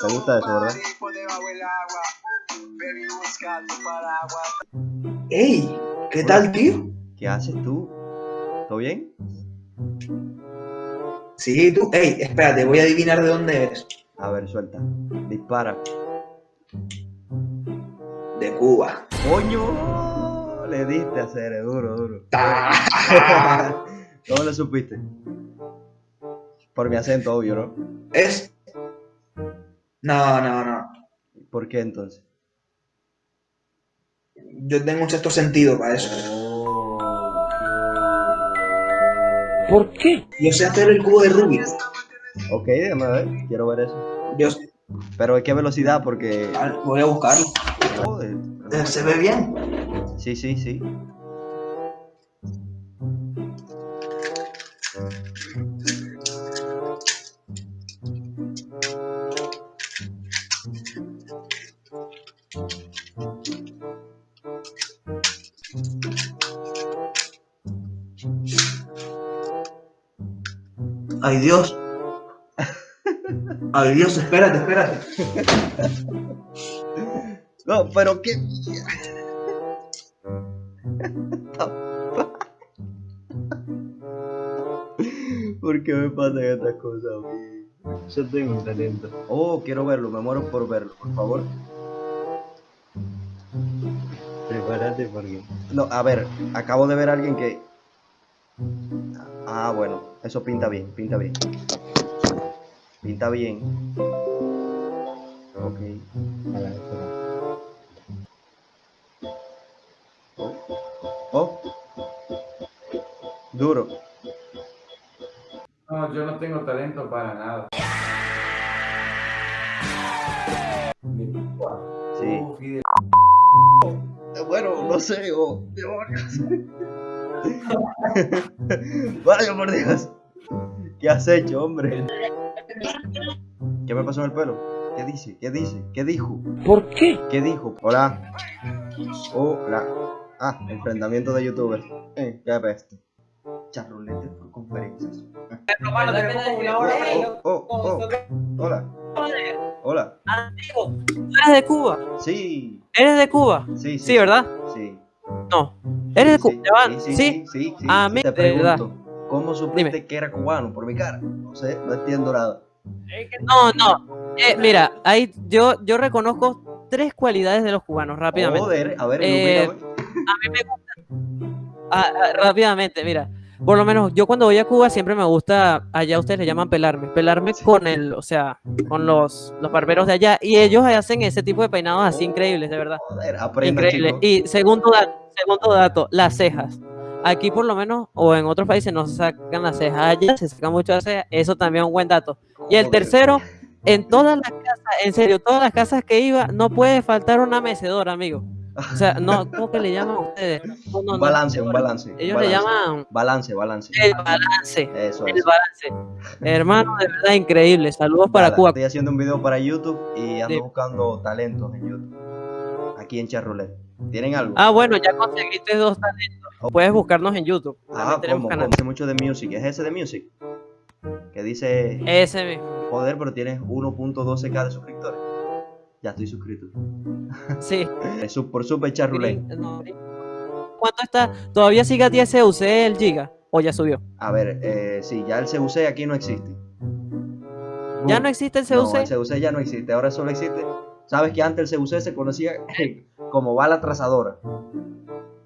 ¿Te gusta eso, verdad? ¡Ey! ¿Qué tal, tío? ¿Qué haces tú? ¿Todo bien? Sí, tú. ¡Ey! Espérate, voy a adivinar de dónde eres. A ver, suelta. Dispara. De Cuba. ¡Coño! Le diste a hacer, duro, duro. Ta. ¿Cómo lo supiste? Por mi acento, obvio, ¿no? Es. No, no, no. ¿Por qué entonces? Yo tengo un sexto sentido para eso. ¿Por qué? Yo sé hacer el cubo de Rubik. Ok, déjame ver. Quiero ver eso. Yo Pero ¿a qué velocidad? Porque... Ah, voy a buscarlo. Joder. Eh, Se ve bien. Sí, sí, sí. Ay, Dios. Ay, Dios, espérate, espérate. No, pero qué... ¿Por qué me pasan estas cosas a mí? Yo tengo talento. Oh, quiero verlo, me muero por verlo, por favor. Prepárate porque. No, a ver, acabo de ver a alguien que... Ah, bueno, eso pinta bien, pinta bien. Pinta bien. Ok. Oh. Oh. Duro. No, yo no tengo talento para nada. Sí. De- Bueno, no sé, oh, demonios. Vaya por Dios. ¿Qué has hecho, hombre? ¿Qué me pasó en el pelo? ¿Qué dice? ¿Qué dice? ¿Qué dijo? ¿Por qué? ¿Qué dijo? Hola. Hola. Ah, enfrentamiento de youtubers. Eh, qué peste. Charrulete por conferencias. Oh, oh, oh. Hola. Hola. Amigo, ¿tú eres de Cuba? Sí. ¿Eres de Cuba? Sí, sí. Sí, ¿verdad? Sí. No. ¿Eres de Cuba? Sí, ¿Ya van? sí, sí, ¿Sí? sí. A mí, Te de verdad. pregunto, ¿cómo supiste Dime. que era cubano por mi cara? No sé, no entiendo nada. No, no. Eh, mira, ahí yo, yo reconozco tres cualidades de los cubanos rápidamente. Joder, a ver, Eh, ilumíname. A mí me gusta. Ah, ah, rápidamente, mira. Por lo menos yo cuando voy a Cuba siempre me gusta, allá ustedes le llaman pelarme, pelarme con el, o sea, con los, los barberos de allá y ellos hacen ese tipo de peinados así increíbles, de verdad. Joder, chico. Y segundo dato, segundo dato, las cejas. Aquí por lo menos, o en otros países no se sacan las cejas, allá se sacan mucho las cejas, eso también es un buen dato. Y el tercero, en todas las casas, en serio, todas las casas que iba, no puede faltar una mecedora, amigo. O sea, no, ¿cómo que le llaman ustedes? No, no, balance, un balance. Ellos le llaman Balance, balance. el balance. Eso El balance. Hermano, de verdad increíble. Saludos para Nada, Cuba. Estoy haciendo un video para YouTube y ando Sí. buscando talentos en YouTube. Aquí en Charroulette. ¿Tienen algo? Ah, bueno, ya conseguiste dos talentos. Puedes buscarnos en YouTube. Ah, tenemos canal. Mucho de Music. ¿Es ese de Music? Que dice, Ese mismo. joder, pero tienes 1.12k de suscriptores. Ya estoy suscrito. Sí. Es su- por Super. Green- no. ¿Cuánto está? ¿Todavía sigue a 10 CUC el giga? ¿O ya subió? A ver, eh, sí, ya el CUC aquí no existe. ¿Ya no existe el No, CUC? el CUC ya no existe, ahora solo existe. Sabes que antes el CUC se conocía como bala trazadora.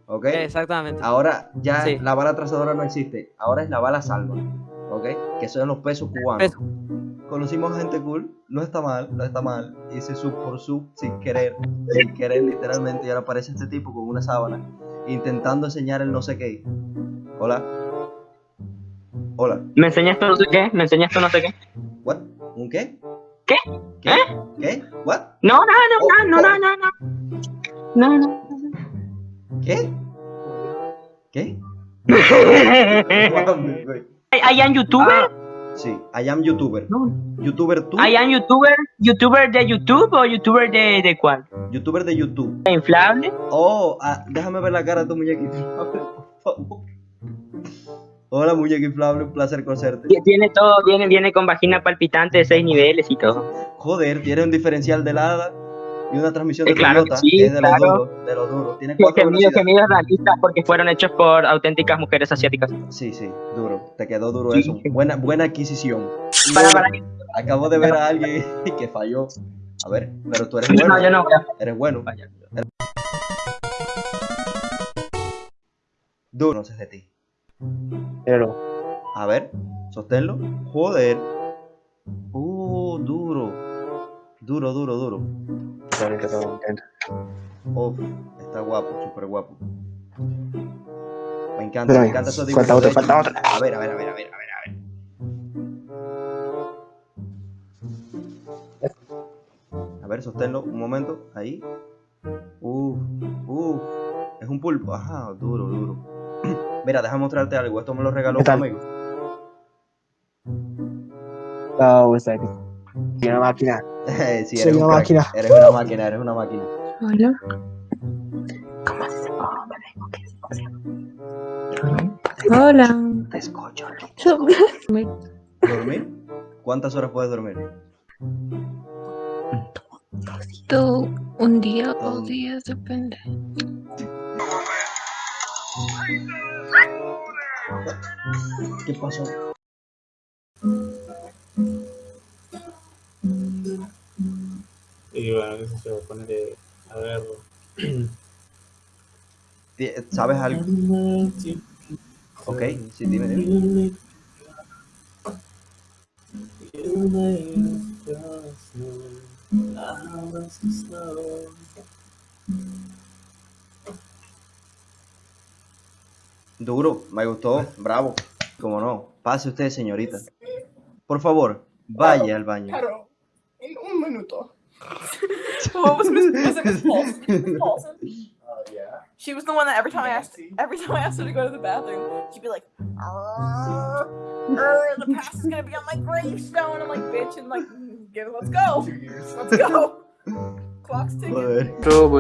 ¿Ok? Exactamente. Ahora ya Sí. la bala trazadora no existe, ahora es la bala salva. ¿Ok? Que son los pesos cubanos. Peso. Conocimos gente cool, no está mal, no está mal. Hice sub por sub sin querer, sin querer literalmente. Y ahora aparece este tipo con una sábana intentando enseñar el no sé qué. Hola. Hola. ¿Me enseñaste no sé qué? ¿Me enseñaste no sé qué? ¿What? ¿Un qué? ¿Qué? ¿Qué? ¿Qué? ¿What? No, no, Oh, no, no, no, no, no. No, no. ¿Qué? ¿Qué? ¿I am youtuber? Sí, I am youtuber. No. ¿Youtuber tú? ¿I am youtuber? ¿Youtuber de YouTube o youtuber de, de cuál? Youtuber de YouTube. ¿De inflable? Oh, ah, déjame ver la cara de tu muñequito. por favor. Hola, muñeca inflable, un placer conocerte. Tie- Tiene todo, viene, viene con vagina palpitante de seis niveles y todo. Joder, tiene un diferencial de hada y una transmisión de Eh, claro Toyota, que sí, que es de los claro. duros, de los duros. Tiene cuatro realistas porque fueron hechos por auténticas mujeres asiáticas. Sí, sí, duro. Te quedó duro Sí. eso. Buena, buena adquisición. Para, para, Acabo de ver a alguien que falló. A ver, pero tú eres no, bueno. yo no voy a Eres bueno. Duro, no sé de ti. Pero, A ver, sosténlo. Joder. Uh, duro. Duro, duro, duro. Uf, está guapo, súper guapo. Me encanta, Pero me encanta esos falta dibujos. otro, de falta otro. A ver, a ver, a ver, a ver, a ver, a ver. A ver, sosténlo un momento. Ahí. Uf, uf. Es un pulpo. Ajá, duro, duro. Mira, déjame mostrarte algo. Esto me lo regaló ¿Qué un amigo. No, está aquí. Y una máquina. sí, Soy eres un una crack. máquina. Eres una máquina, eres una máquina. Hola. Hola. Te escucho. Me- ¿Dormir? ¿Cuántas horas puedes dormir? Tú un día o Todo. dos días, depende. ¿Qué pasó? Y bueno, qué sé yo, ponerle a ver. ¿Sabes algo? Ok, sí, dime, dime. Duro, me gustó, bravo. Como no, pase usted, señorita. Por favor, vaya al baño. Claro, en un minuto. What was Miss Miss Miss Paulson? Paulson? Oh, yeah. She was the one that every time I asked every time I asked her to go to the bathroom, she'd be like, "Arr, arr, the past is gonna be on my gravestone. I'm like, bitch, and like, "Mm, get it, let's go. Let's go. Clock's ticking. Joder. Trouble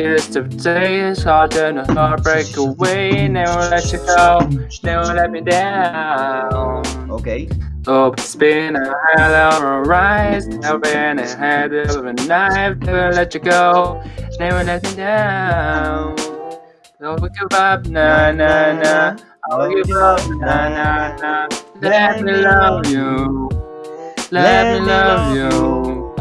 is today is harder to heartbreak away. Never let you go, never let me down. Ok, Oh, it's been a hell of a rise. Never been a head of a knife. Never let you go, never let me down. Don't give up, nah, nah, nah. I'll give up, nah, nah, nah. Let me love you. Let me love you.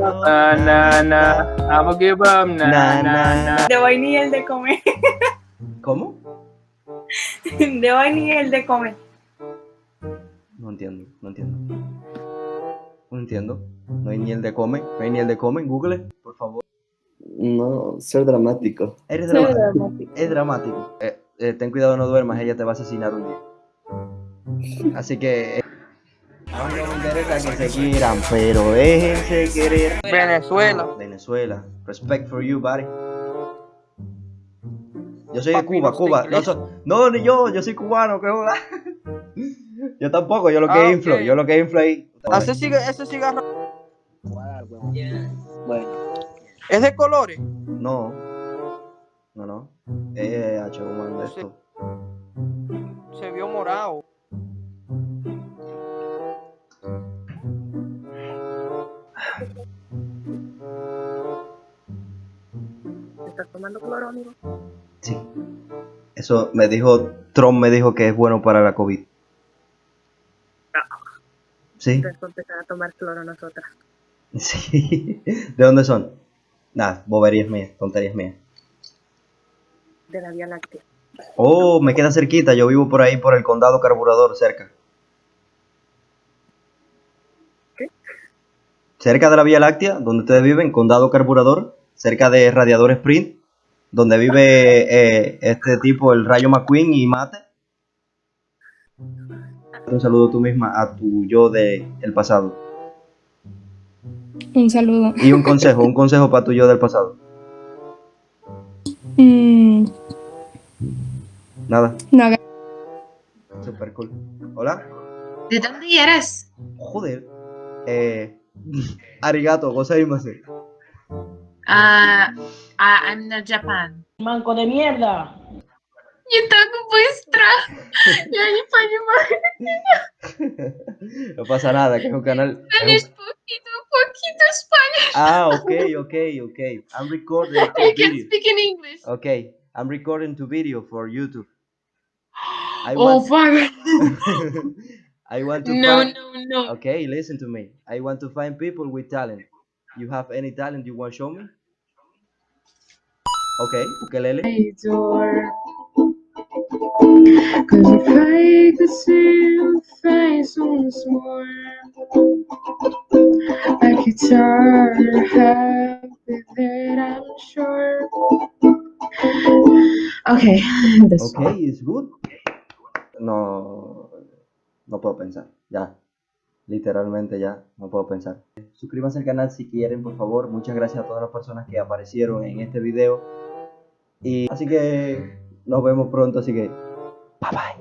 Nah, nah, nah. I will give up, nah, Na, na, nah. De vainilla el de comer. ¿cómo? De vainilla el de comer. No entiendo, no entiendo. No entiendo. No hay ni el de come, no hay ni el de come Google, por favor. No, ser dramático. Eres dramático. Es dramático. Eh, eh, ten cuidado, no duermas, ella te va a asesinar un día. Así que. eh, que se quieran, pero déjense querer. Venezuela. Venezuela. Respect for you, buddy. Yo soy de Cuba, Cuba. No, inglés. so- no, ni yo, yo soy cubano, que joda. Yo tampoco, yo lo que Ah, inflo, ok. yo lo que inflo ahí. Ese, ciga- ese cigarro Bueno, es de colores. No. No, no. Eh, H, ¿cómo anda Sí. esto? Se vio morado. ¿Estás tomando cloro, amigo? Sí. Eso me dijo, Trump me dijo que es bueno para la COVID. Sí, Entonces empezar a tomar cloro nosotras. sí. ¿De dónde son? Nada, boberías mías, tonterías mías. De la Vía Láctea. Oh, me queda cerquita, yo vivo por ahí, por el condado carburador, cerca. ¿Qué? Cerca de la Vía Láctea, donde ustedes viven, condado carburador, cerca de Radiador Sprint, donde vive eh, este tipo, el Rayo McQueen y Mate. Un saludo tú misma a tu yo de el pasado. Un saludo. Y un consejo, un consejo para tu yo del pasado. Mm, Nada, no super cool. Hola. ¿De dónde eres? Joder. Eh, arigato, gozaimase. Ah, ah, I'm not Japan. Manco de mierda. Yo tengo Ya, ni pa' llamar. No pasa nada, que es un canal. Spanish, un- poquito, poquito Spanish. Ah, ok, ok, ok. I'm recording two can video. speak in English. Okay, I'm recording two video for YouTube. I Oh, want. I want to No, find, no, no. Okay, listen to me. I want to find people with talent. You have any talent you want to show me? Okay, ukelele. door. Cause if I could see your face once more, I could turn happy that I'm sure. Okay, this Okay, it's good. No, no puedo pensar. Ya, literalmente ya, no puedo pensar. Suscríbanse al canal si quieren, por favor. Muchas gracias a todas las personas que aparecieron en este video. Y así que nos vemos pronto, así que 拜拜。